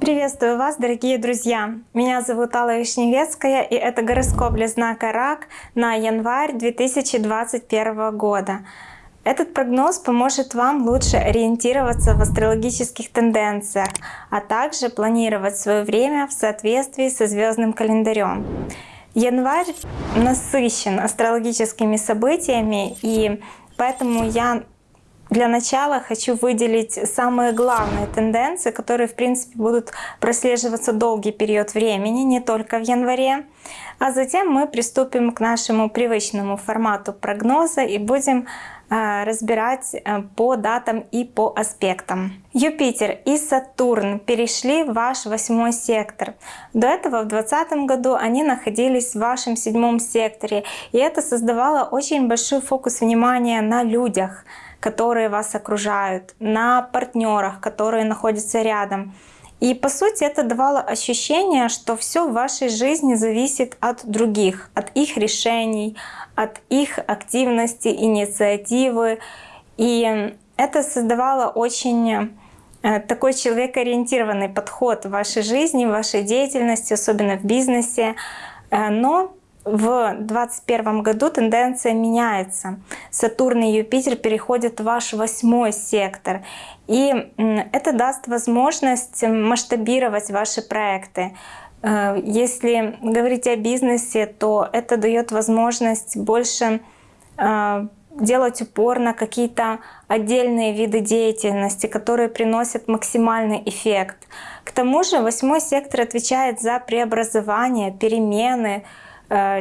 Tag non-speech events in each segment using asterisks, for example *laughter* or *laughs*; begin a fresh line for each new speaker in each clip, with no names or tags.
Приветствую вас, дорогие друзья! Меня зовут Алла Вишневецкая, и это гороскоп для знака Рак на январь 2021 года. Этот прогноз поможет вам лучше ориентироваться в астрологических тенденциях, а также планировать свое время в соответствии со звездным календарем. Январь насыщен астрологическими событиями, и поэтому я для начала хочу выделить самые главные тенденции, которые, в принципе, будут прослеживаться долгий период времени, не только в январе. А затем мы приступим к нашему привычному формату прогноза и будем э, разбирать э, по датам и по аспектам. Юпитер и Сатурн перешли в ваш восьмой сектор. До этого в 2020 году они находились в вашем седьмом секторе, и это создавало очень большой фокус внимания на людях, которые вас окружают, на партнерах, которые находятся рядом. И по сути это давало ощущение, что все в вашей жизни зависит от других, от их решений, от их активности, инициативы. И это создавало очень э, такой человекоориентированный подход в вашей жизни, в вашей деятельности, особенно в бизнесе. Э, но в 2021 году тенденция меняется. Сатурн и Юпитер переходят в ваш восьмой сектор. И это даст возможность масштабировать ваши проекты. Э, если говорить о бизнесе, то это дает возможность больше э, делать упор на какие-то отдельные виды деятельности, которые приносят максимальный эффект. К тому же восьмой сектор отвечает за преобразование, перемены, Э,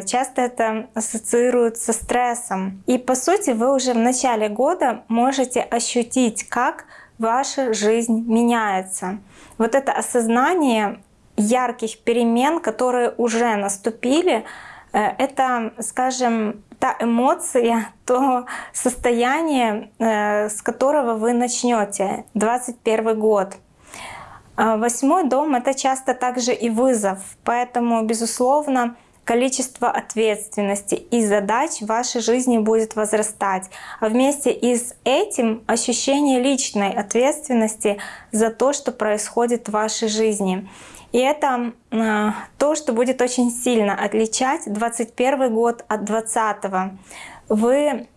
часто это ассоциируют со стрессом. И по сути вы уже в начале года можете ощутить, как ваша жизнь меняется. Вот это осознание ярких перемен, которые уже наступили, э, это, скажем, та эмоция, *laughs* то состояние, э, с которого вы начнете 2021 год. Восьмой дом — это часто также и вызов, поэтому, безусловно, количество ответственности и задач в вашей жизни будет возрастать. А вместе и с этим ощущение личной ответственности за то, что происходит в вашей жизни. И это э, то, что будет очень сильно отличать 21 год от 20. Вы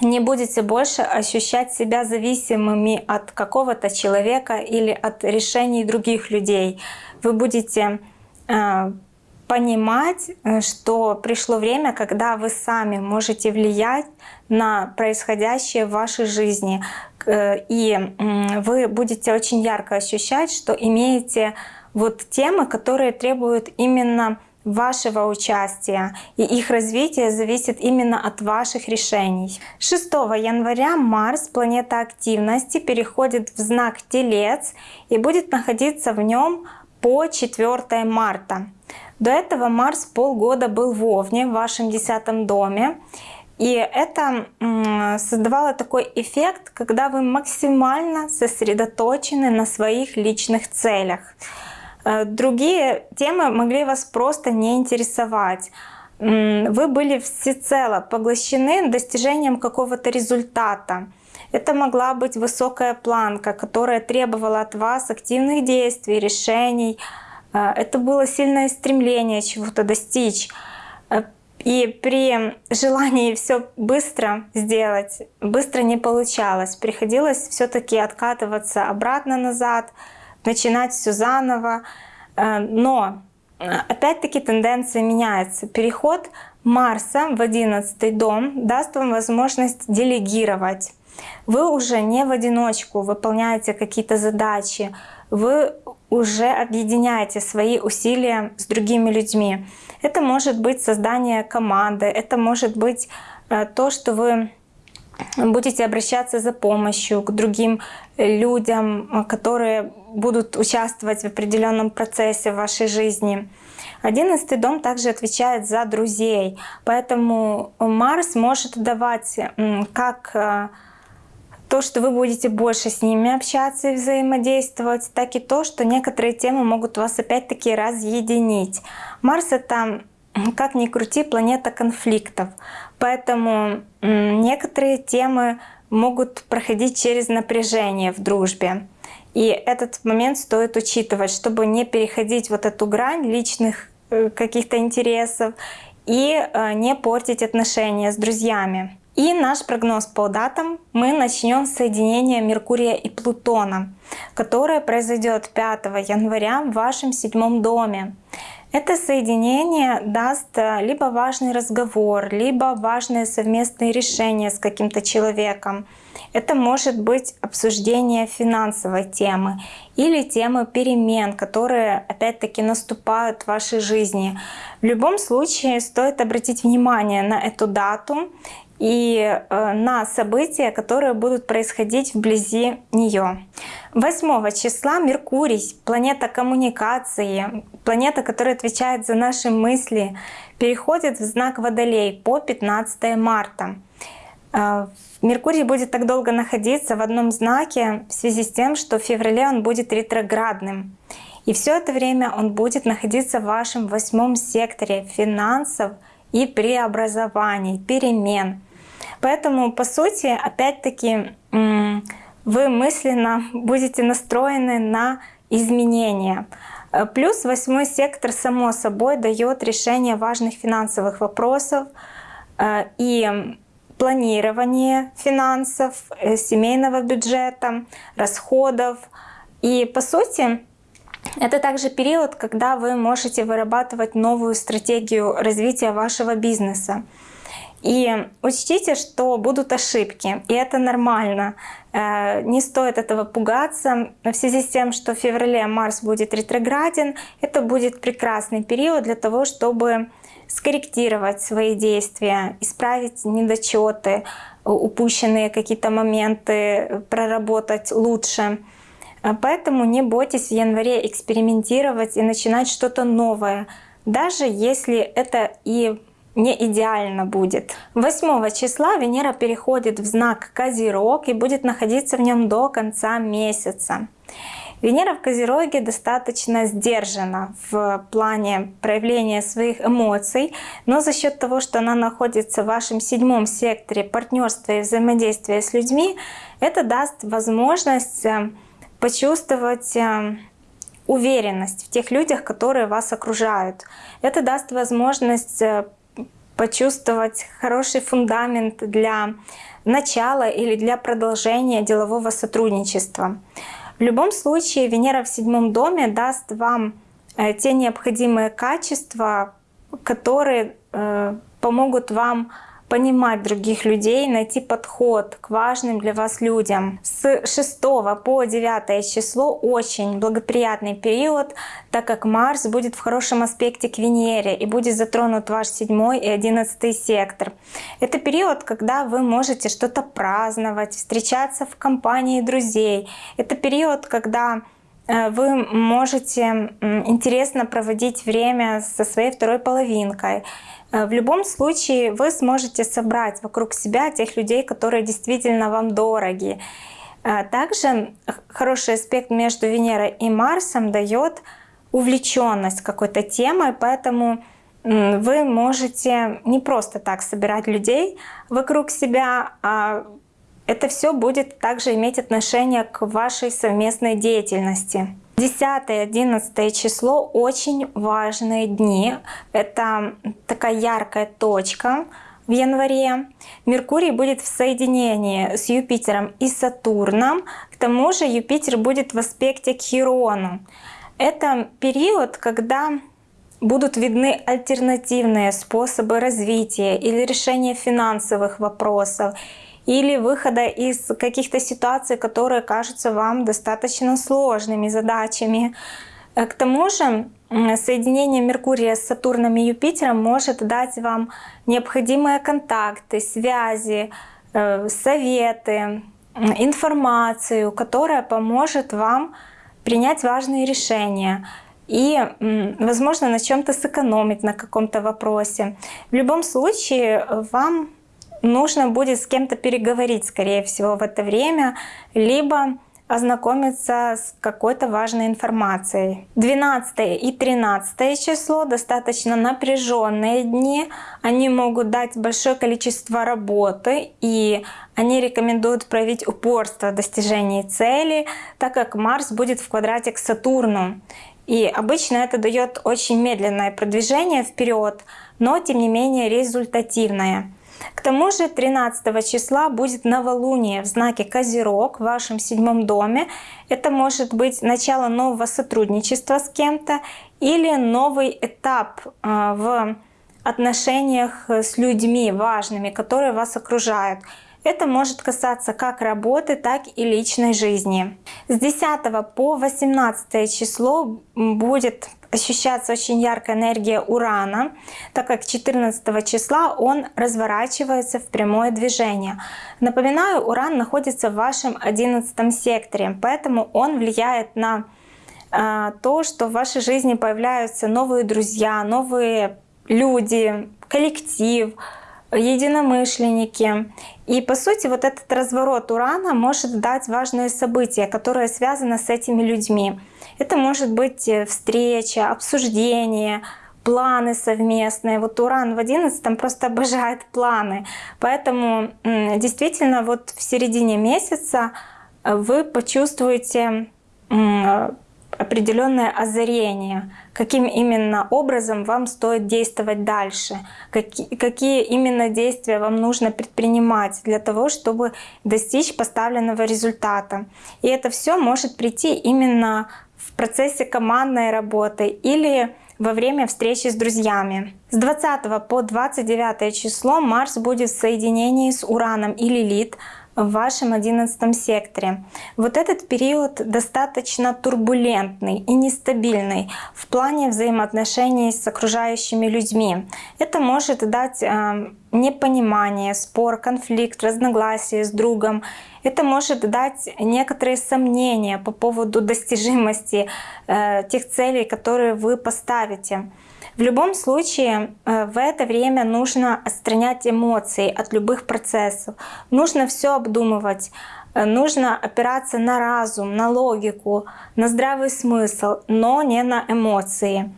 не будете больше ощущать себя зависимыми от какого-то человека или от решений других людей. Вы будете э, понимать, э, что пришло время, когда вы сами можете влиять на происходящее в вашей жизни. Э, и вы будете очень ярко ощущать, что имеете вот темы, которые требуют именно вашего участия, и их развитие зависит именно от ваших решений. 6 января Марс, планета активности, переходит в знак Телец и будет находиться в нем по 4 марта. До этого Марс полгода был в Овне, в вашем десятом доме. И это создавало такой эффект, когда вы максимально сосредоточены на своих личных целях. Э, другие темы могли вас просто не интересовать. Вы были всецело поглощены достижением какого-то результата. Это могла быть высокая планка, которая требовала от вас активных действий, решений, а, это было сильное стремление чего-то достичь. А, и при желании все быстро сделать, быстро не получалось. Приходилось все-таки откатываться обратно назад, начинать все заново. А, но опять-таки тенденция меняется. Переход Марса в 11 дом даст вам возможность делегировать. Вы уже не в одиночку выполняете какие-то задачи, вы уже объединяете свои усилия с другими людьми. Это может быть создание команды, это может быть э, то, что вы будете обращаться за помощью к другим людям, э, которые будут участвовать в определенном процессе в вашей жизни. Одиннадцатый дом также отвечает за друзей, поэтому Марс может давать как э, то, что вы будете больше с ними общаться и взаимодействовать, так и то, что некоторые темы могут вас опять-таки разъединить. Марс — это, как ни крути, планета конфликтов. Поэтому некоторые темы могут проходить через напряжение в дружбе. И этот момент стоит учитывать, чтобы не переходить вот эту грань личных э, каких-то интересов и э, не портить отношения с друзьями. И наш прогноз по датам мы начнем с соединения Меркурия и Плутона, которое произойдет 5 января в вашем седьмом доме. Это соединение даст э, либо важный разговор, либо важное совместное решение с каким-то человеком. Это может быть обсуждение финансовой темы или темы перемен, которые опять-таки наступают в вашей жизни. В любом случае стоит обратить внимание на эту дату и э, на события, которые будут происходить вблизи нее. 8 числа Меркурий, планета коммуникации, планета, которая отвечает за наши мысли, переходит в знак Водолей по 15 марта. Э, Меркурий будет так долго находиться в одном знаке в связи с тем, что в феврале он будет ретроградным. И все это время он будет находиться в вашем восьмом секторе финансов и преобразований, перемен. Поэтому, по сути, опять-таки, вы мысленно будете настроены на изменения. Э, плюс восьмой сектор, само собой, дает решение важных финансовых вопросов э, и планирование финансов, э, семейного бюджета, расходов. И, по сути, это также период, когда вы можете вырабатывать новую стратегию развития вашего бизнеса. И учтите, что будут ошибки, и это нормально. Э, не стоит этого пугаться. В связи с тем, что в феврале Марс будет ретрограден, это будет прекрасный период для того, чтобы скорректировать свои действия, исправить недочеты, упущенные какие-то моменты, проработать лучше. Э, поэтому не бойтесь в январе экспериментировать и начинать что-то новое, даже если это и не идеально будет. 8 числа Венера переходит в знак Козерог и будет находиться в нем до конца месяца. Венера в Козероге достаточно сдержана в плане проявления своих эмоций, но за счет того, что она находится в вашем седьмом секторе партнерства и взаимодействия с людьми, это даст возможность э, почувствовать э, уверенность в тех людях, которые вас окружают. Это даст возможность э, почувствовать хороший фундамент для начала или для продолжения делового сотрудничества. В любом случае Венера в седьмом доме даст вам э, те необходимые качества, которые э, помогут вам понимать других людей, найти подход к важным для вас людям. С 6 по 9 число очень благоприятный период, так как Марс будет в хорошем аспекте к Венере и будет затронут ваш 7 и 11 сектор. Это период, когда вы можете что-то праздновать, встречаться в компании друзей. Это период, когда вы можете интересно проводить время со своей второй половинкой. Э, в любом случае вы сможете собрать вокруг себя тех людей, которые действительно вам дороги. Э, также хороший аспект между Венерой и Марсом дает увлеченность какой-то темой, поэтому вы можете не просто так собирать людей вокруг себя, а это все будет также иметь отношение к вашей совместной деятельности. 10-11 число очень важные дни. Это такая яркая точка в январе. Меркурий будет в соединении с Юпитером и Сатурном. К тому же Юпитер будет в аспекте к Хирону. Это период, когда будут видны альтернативные способы развития или решения финансовых вопросов или выхода из каких-то ситуаций, которые кажутся вам достаточно сложными задачами. Э, к тому же соединение Меркурия с Сатурном и Юпитером может дать вам необходимые контакты, связи, э, советы, информацию, которая поможет вам принять важные решения и, возможно, на чем-то сэкономить на каком-то вопросе. В любом случае, вам нужно будет с кем-то переговорить, скорее всего, в это время, либо ознакомиться с какой-то важной информацией. 12 и 13 число достаточно напряженные дни. Они могут дать большое количество работы и они рекомендуют проявить упорство в достижении цели, так как Марс будет в квадрате к Сатурну. И обычно это дает очень медленное продвижение вперед, но тем не менее результативное. К тому же 13 числа будет новолуние в знаке Козерог в вашем седьмом доме. Это может быть начало нового сотрудничества с кем-то или новый этап а, в отношениях с людьми важными, которые вас окружают. Это может касаться как работы, так и личной жизни. С 10 по 18 число будет ощущаться очень яркая энергия Урана, так как 14 числа он разворачивается в прямое движение. Напоминаю, Уран находится в вашем 11 секторе, поэтому он влияет на э, то, что в вашей жизни появляются новые друзья, новые люди, коллектив, единомышленники. И по сути вот этот разворот Урана может дать важные события, которые связаны с этими людьми. Это может быть э, встреча, обсуждение, планы совместные. Вот Уран в 11 просто обожает планы. Поэтому действительно вот в середине месяца вы почувствуете определенное озарение, каким именно образом вам стоит действовать дальше, какие, какие именно действия вам нужно предпринимать для того, чтобы достичь поставленного результата. И это все может прийти именно в процессе командной работы или во время встречи с друзьями. С 20 по 29 число Марс будет в соединении с Ураном и Лилит в вашем одиннадцатом секторе. Вот этот период достаточно турбулентный и нестабильный в плане взаимоотношений с окружающими людьми. Это может дать э, непонимание, спор, конфликт, разногласия с другом. Это может дать некоторые сомнения по поводу достижимости э, тех целей, которые вы поставите. В любом случае э, в это время нужно отстранять эмоции от любых процессов. Нужно все обдумывать, э, нужно опираться на разум, на логику, на здравый смысл, но не на эмоции.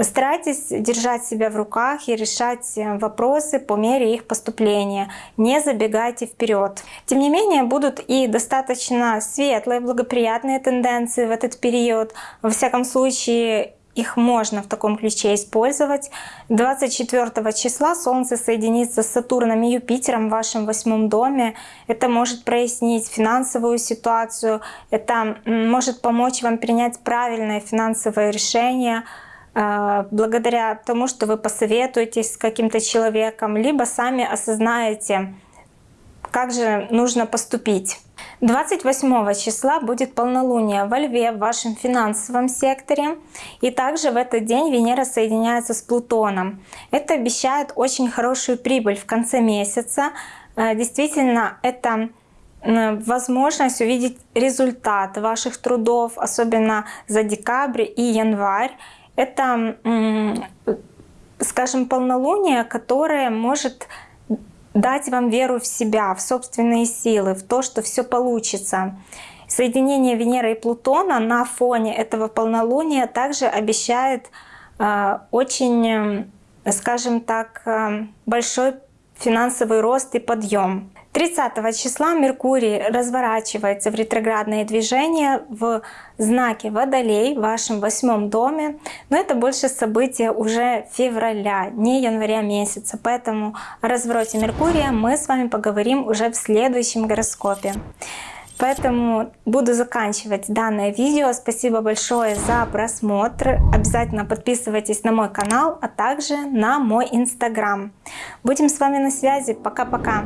Старайтесь держать себя в руках и решать э, вопросы по мере их поступления. Не забегайте вперед. Тем не менее, будут и достаточно светлые, благоприятные тенденции в этот период. Во всяком случае, их можно в таком ключе использовать. 24 числа Солнце соединится с Сатурном и Юпитером в вашем восьмом доме. Это может прояснить финансовую ситуацию, это может помочь вам принять правильное финансовое решение, э, благодаря тому, что вы посоветуетесь с каким-то человеком, либо сами осознаете, как же нужно поступить. 28 числа будет полнолуние во Льве в вашем финансовом секторе. И также в этот день Венера соединяется с Плутоном. Это обещает очень хорошую прибыль в конце месяца. Э, действительно, это возможность увидеть результат ваших трудов, особенно за декабрь и январь. Это, скажем, полнолуние, которое может дать вам веру в себя, в собственные силы, в то, что все получится. Соединение Венеры и Плутона на фоне этого полнолуния также обещает э, очень, э, скажем так, э, большой финансовый рост и подъем. 30 числа Меркурий разворачивается в ретроградное движение в знаке Водолей в вашем восьмом доме. Но это больше события уже февраля, не января месяца. Поэтому о развороте Меркурия мы с вами поговорим уже в следующем гороскопе. Поэтому буду заканчивать данное видео. Спасибо большое за просмотр. Обязательно подписывайтесь на мой канал, а также на мой инстаграм. Будем с вами на связи. Пока-пока.